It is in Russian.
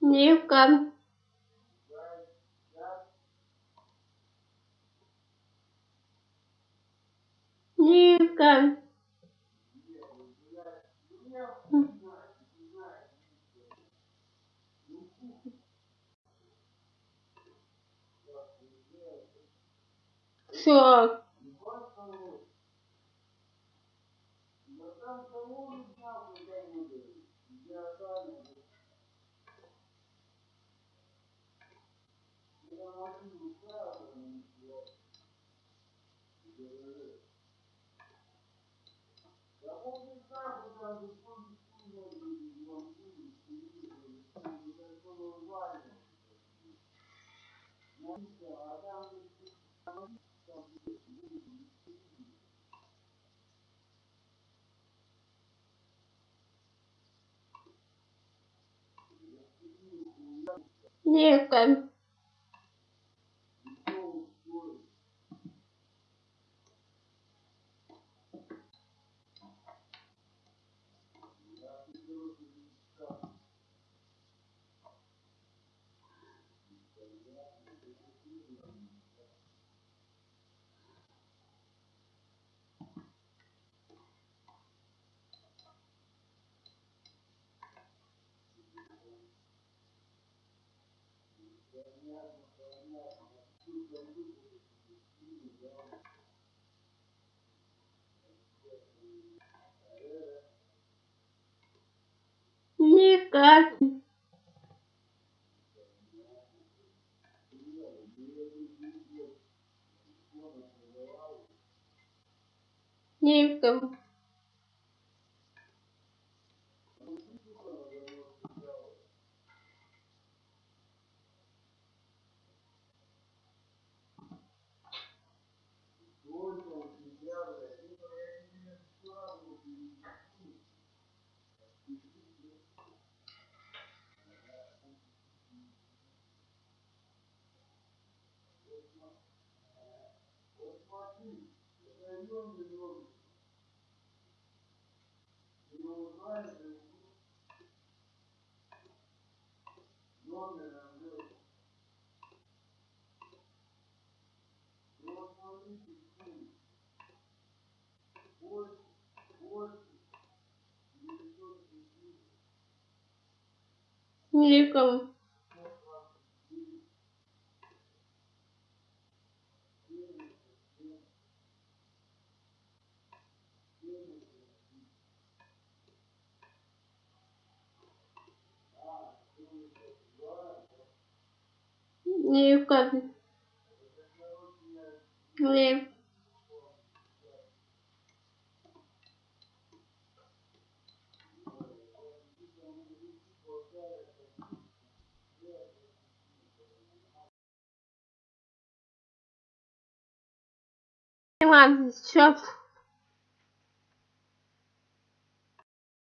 Девка. Девка. Все. 你好。Девка. Никак. Нивка. Нікому. Нікому. Ні. Іван, що?